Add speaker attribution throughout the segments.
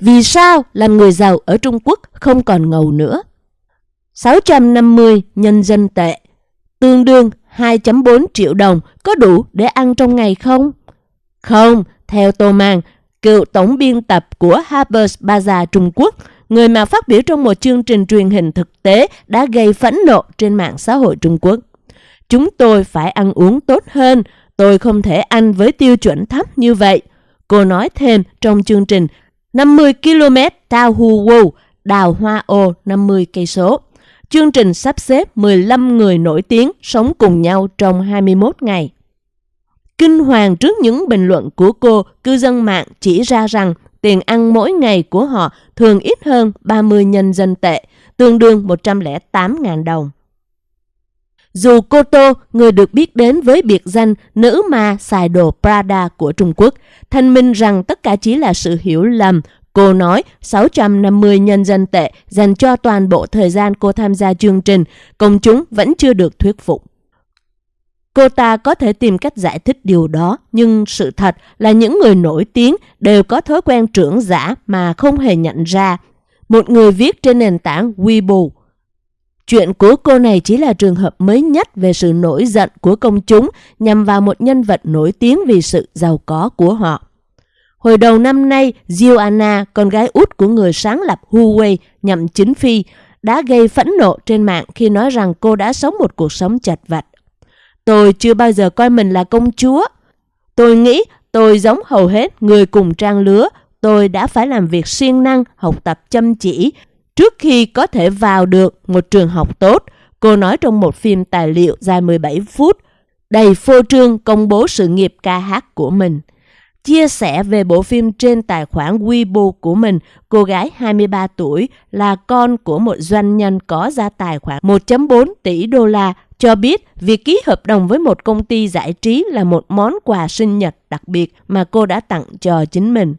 Speaker 1: Vì sao làm người giàu ở Trung Quốc không còn ngầu nữa? 650 nhân dân tệ, tương đương 2.4 triệu đồng có đủ để ăn trong ngày không? Không, theo Tô Mang, cựu tổng biên tập của Harper's Bazaar Trung Quốc, người mà phát biểu trong một chương trình truyền hình thực tế đã gây phẫn nộ trên mạng xã hội Trung Quốc. Chúng tôi phải ăn uống tốt hơn, tôi không thể ăn với tiêu chuẩn thấp như vậy. Cô nói thêm trong chương trình 50 km Tao Hu Wu, đào hoa ô 50 cây số. Chương trình sắp xếp 15 người nổi tiếng sống cùng nhau trong 21 ngày. Kinh hoàng trước những bình luận của cô, cư dân mạng chỉ ra rằng tiền ăn mỗi ngày của họ thường ít hơn 30 nhân dân tệ, tương đương 108.000 đồng. Dù cô Tô, người được biết đến với biệt danh nữ ma xài đồ Prada của Trung Quốc, thanh minh rằng tất cả chỉ là sự hiểu lầm. Cô nói 650 nhân dân tệ dành cho toàn bộ thời gian cô tham gia chương trình, công chúng vẫn chưa được thuyết phục. Cô ta có thể tìm cách giải thích điều đó, nhưng sự thật là những người nổi tiếng đều có thói quen trưởng giả mà không hề nhận ra. Một người viết trên nền tảng Weibo Chuyện của cô này chỉ là trường hợp mới nhất về sự nổi giận của công chúng nhằm vào một nhân vật nổi tiếng vì sự giàu có của họ. Hồi đầu năm nay, Joanna, con gái út của người sáng lập Huawei nhậm chính phi, đã gây phẫn nộ trên mạng khi nói rằng cô đã sống một cuộc sống chật vật. Tôi chưa bao giờ coi mình là công chúa. Tôi nghĩ tôi giống hầu hết người cùng trang lứa. Tôi đã phải làm việc siêng năng, học tập chăm chỉ trước khi có thể vào được một trường học tốt. Cô nói trong một phim tài liệu dài 17 phút, đầy phô trương công bố sự nghiệp ca hát của mình. Chia sẻ về bộ phim trên tài khoản Weibo của mình, cô gái 23 tuổi là con của một doanh nhân có gia tài khoảng 1.4 tỷ đô la cho biết việc ký hợp đồng với một công ty giải trí là một món quà sinh nhật đặc biệt mà cô đã tặng cho chính mình.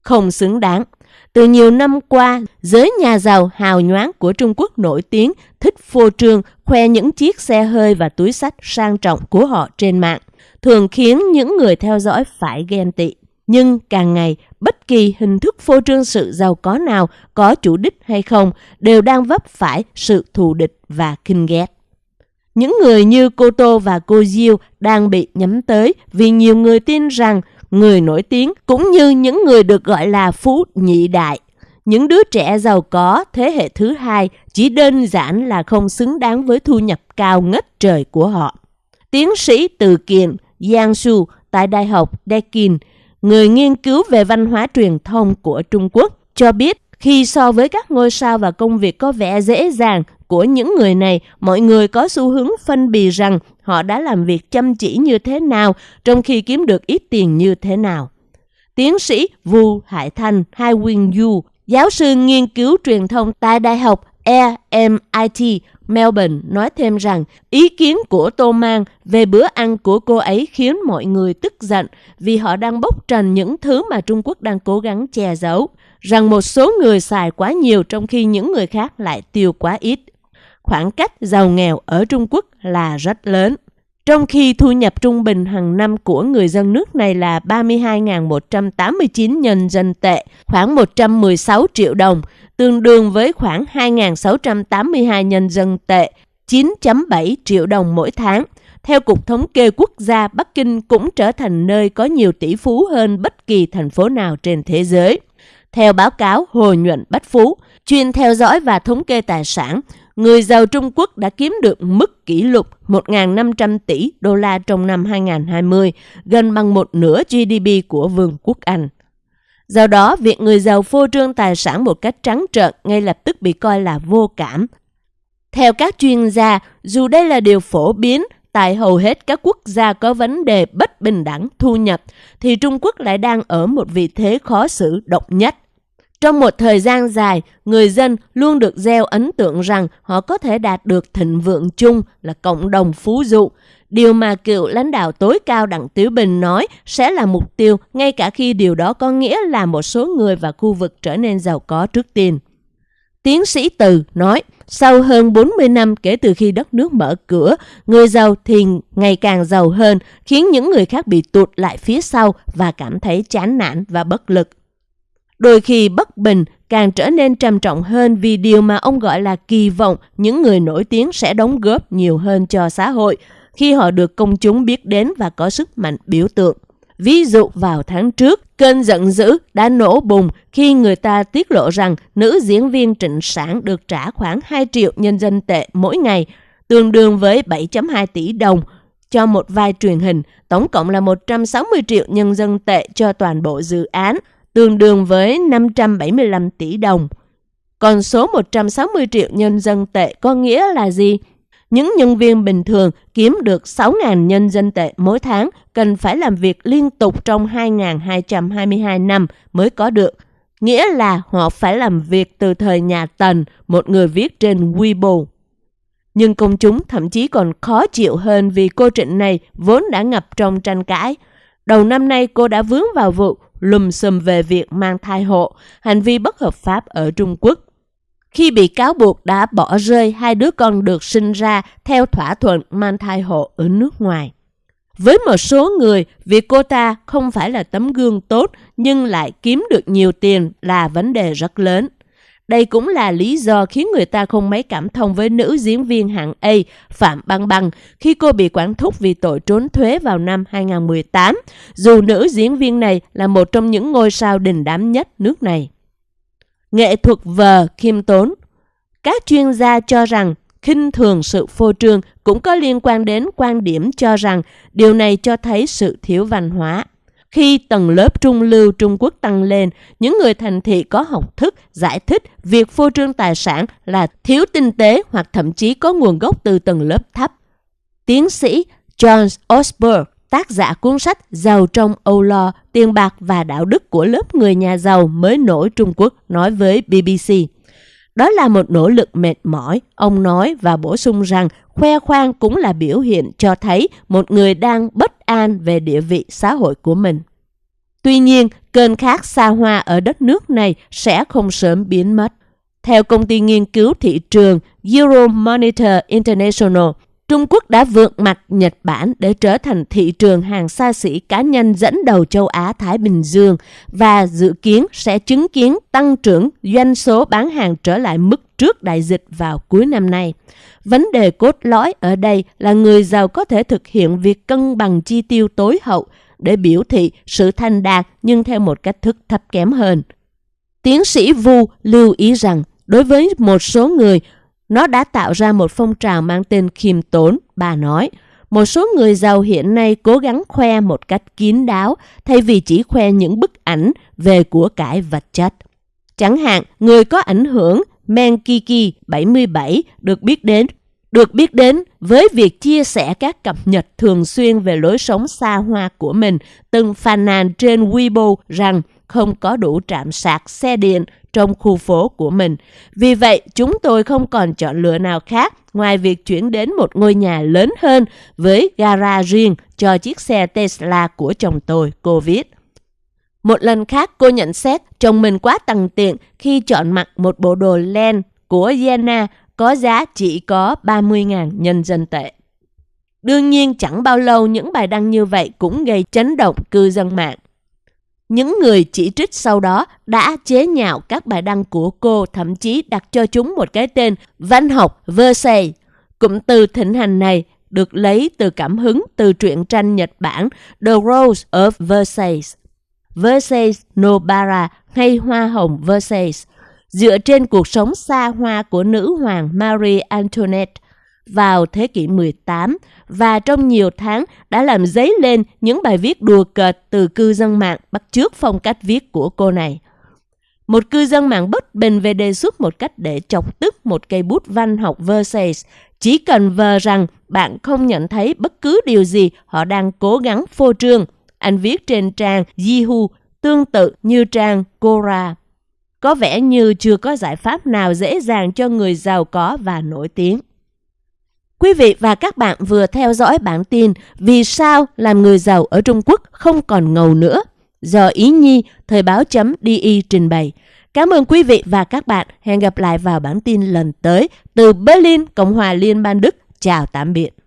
Speaker 1: Không xứng đáng. Từ nhiều năm qua, giới nhà giàu hào nhoáng của Trung Quốc nổi tiếng thích phô trương khoe những chiếc xe hơi và túi sách sang trọng của họ trên mạng, thường khiến những người theo dõi phải ghen tị. Nhưng càng ngày, bất kỳ hình thức phô trương sự giàu có nào có chủ đích hay không đều đang vấp phải sự thù địch và kinh ghét. Những người như cô Tô và cô Diêu đang bị nhắm tới vì nhiều người tin rằng người nổi tiếng cũng như những người được gọi là phú nhị đại. Những đứa trẻ giàu có thế hệ thứ hai chỉ đơn giản là không xứng đáng với thu nhập cao ngất trời của họ. Tiến sĩ Từ Kiền Giang Su tại Đại học Deakin, người nghiên cứu về văn hóa truyền thông của Trung Quốc, cho biết khi so với các ngôi sao và công việc có vẻ dễ dàng của những người này, mọi người có xu hướng phân bì rằng họ đã làm việc chăm chỉ như thế nào trong khi kiếm được ít tiền như thế nào. Tiến sĩ Vu Hải Thanh Hai Quyên Yu, giáo sư nghiên cứu truyền thông tại Đại học MIT Melbourne nói thêm rằng ý kiến của Tô Mang về bữa ăn của cô ấy khiến mọi người tức giận vì họ đang bốc trần những thứ mà Trung Quốc đang cố gắng che giấu, rằng một số người xài quá nhiều trong khi những người khác lại tiêu quá ít khoảng cách giàu nghèo ở Trung Quốc là rất lớn. Trong khi thu nhập trung bình hàng năm của người dân nước này là 32.189 nhân dân tệ, khoảng 116 triệu đồng, tương đương với khoảng 2.682 nhân dân tệ, 9.7 triệu đồng mỗi tháng. Theo Cục Thống kê Quốc gia, Bắc Kinh cũng trở thành nơi có nhiều tỷ phú hơn bất kỳ thành phố nào trên thế giới. Theo báo cáo Hồ Nhuận Bách Phú, chuyên theo dõi và thống kê tài sản, người giàu Trung Quốc đã kiếm được mức kỷ lục 1.500 tỷ đô la trong năm 2020, gần bằng một nửa GDP của Vương quốc Anh. Do đó, việc người giàu phô trương tài sản một cách trắng trợn ngay lập tức bị coi là vô cảm. Theo các chuyên gia, dù đây là điều phổ biến tại hầu hết các quốc gia có vấn đề bất bình đẳng thu nhập, thì Trung Quốc lại đang ở một vị thế khó xử độc nhất. Trong một thời gian dài, người dân luôn được gieo ấn tượng rằng họ có thể đạt được thịnh vượng chung là cộng đồng phú dụ. Điều mà cựu lãnh đạo tối cao Đặng Tiểu Bình nói sẽ là mục tiêu ngay cả khi điều đó có nghĩa là một số người và khu vực trở nên giàu có trước tiên. Tiến sĩ Từ nói, sau hơn 40 năm kể từ khi đất nước mở cửa, người giàu thì ngày càng giàu hơn, khiến những người khác bị tụt lại phía sau và cảm thấy chán nản và bất lực. Đôi khi bất bình càng trở nên trầm trọng hơn vì điều mà ông gọi là kỳ vọng những người nổi tiếng sẽ đóng góp nhiều hơn cho xã hội khi họ được công chúng biết đến và có sức mạnh biểu tượng. Ví dụ vào tháng trước, cơn giận dữ đã nổ bùng khi người ta tiết lộ rằng nữ diễn viên Trịnh Sản được trả khoảng 2 triệu nhân dân tệ mỗi ngày, tương đương với 7.2 tỷ đồng cho một vai truyền hình, tổng cộng là 160 triệu nhân dân tệ cho toàn bộ dự án, tương đương với 575 tỷ đồng. Còn số 160 triệu nhân dân tệ có nghĩa là gì? Những nhân viên bình thường kiếm được 6.000 nhân dân tệ mỗi tháng cần phải làm việc liên tục trong 2.222 năm mới có được. Nghĩa là họ phải làm việc từ thời nhà Tần, một người viết trên Weibo. Nhưng công chúng thậm chí còn khó chịu hơn vì cô Trịnh này vốn đã ngập trong tranh cãi. Đầu năm nay cô đã vướng vào vụ lùm xùm về việc mang thai hộ, hành vi bất hợp pháp ở Trung Quốc. Khi bị cáo buộc đã bỏ rơi hai đứa con được sinh ra theo thỏa thuận mang thai hộ ở nước ngoài. Với một số người, việc cô ta không phải là tấm gương tốt nhưng lại kiếm được nhiều tiền là vấn đề rất lớn. Đây cũng là lý do khiến người ta không mấy cảm thông với nữ diễn viên hạng A Phạm Băng Băng khi cô bị quản thúc vì tội trốn thuế vào năm 2018, dù nữ diễn viên này là một trong những ngôi sao đình đám nhất nước này. Nghệ thuật vờ khiêm tốn Các chuyên gia cho rằng khinh thường sự phô trương cũng có liên quan đến quan điểm cho rằng điều này cho thấy sự thiếu văn hóa. Khi tầng lớp trung lưu Trung Quốc tăng lên, những người thành thị có học thức giải thích việc phô trương tài sản là thiếu tinh tế hoặc thậm chí có nguồn gốc từ tầng lớp thấp. Tiến sĩ John Osborne, tác giả cuốn sách Giàu trong âu lo, tiền bạc và đạo đức của lớp người nhà giàu mới nổi Trung Quốc nói với BBC. Đó là một nỗ lực mệt mỏi, ông nói và bổ sung rằng khoe khoang cũng là biểu hiện cho thấy một người đang bất an về địa vị xã hội của mình. Tuy nhiên, cơn khát xa hoa ở đất nước này sẽ không sớm biến mất. Theo công ty nghiên cứu thị trường Euromonitor International, Trung Quốc đã vượt mặt Nhật Bản để trở thành thị trường hàng xa xỉ cá nhân dẫn đầu châu Á-Thái Bình Dương và dự kiến sẽ chứng kiến tăng trưởng doanh số bán hàng trở lại mức trước đại dịch vào cuối năm nay. Vấn đề cốt lõi ở đây là người giàu có thể thực hiện việc cân bằng chi tiêu tối hậu để biểu thị sự thành đạt nhưng theo một cách thức thấp kém hơn. Tiến sĩ Vu lưu ý rằng đối với một số người, nó đã tạo ra một phong trào mang tên khiêm tốn, bà nói. Một số người giàu hiện nay cố gắng khoe một cách kín đáo thay vì chỉ khoe những bức ảnh về của cải vật chất. Chẳng hạn, người có ảnh hưởng Menkiki 77 được biết đến được biết đến với việc chia sẻ các cập nhật thường xuyên về lối sống xa hoa của mình, từng phàn nàn trên Weibo rằng không có đủ trạm sạc xe điện trong khu phố của mình. Vì vậy, chúng tôi không còn chọn lựa nào khác ngoài việc chuyển đến một ngôi nhà lớn hơn với gara riêng cho chiếc xe Tesla của chồng tôi, cô viết. Một lần khác cô nhận xét chồng mình quá tăng tiện khi chọn mặc một bộ đồ len của Yena có giá chỉ có 30.000 nhân dân tệ. Đương nhiên chẳng bao lâu những bài đăng như vậy cũng gây chấn động cư dân mạng. Những người chỉ trích sau đó đã chế nhạo các bài đăng của cô, thậm chí đặt cho chúng một cái tên văn học Versailles. Cụm từ thịnh hành này được lấy từ cảm hứng từ truyện tranh Nhật Bản The Rose of Versailles. Versailles Nobara hay Hoa hồng Versailles dựa trên cuộc sống xa hoa của nữ hoàng Marie Antoinette vào thế kỷ 18 và trong nhiều tháng đã làm dấy lên những bài viết đùa cợt từ cư dân mạng bắt chước phong cách viết của cô này. Một cư dân mạng bất bình về đề xuất một cách để chọc tức một cây bút văn học Versailles, chỉ cần vờ rằng bạn không nhận thấy bất cứ điều gì họ đang cố gắng phô trương. Anh viết trên trang Yahoo, tương tự như trang Quora. Có vẻ như chưa có giải pháp nào dễ dàng cho người giàu có và nổi tiếng. Quý vị và các bạn vừa theo dõi bản tin Vì sao làm người giàu ở Trung Quốc không còn ngầu nữa do Ý Nhi, Thời báo.di trình bày. Cảm ơn quý vị và các bạn. Hẹn gặp lại vào bản tin lần tới từ Berlin, Cộng hòa Liên bang Đức. Chào tạm biệt.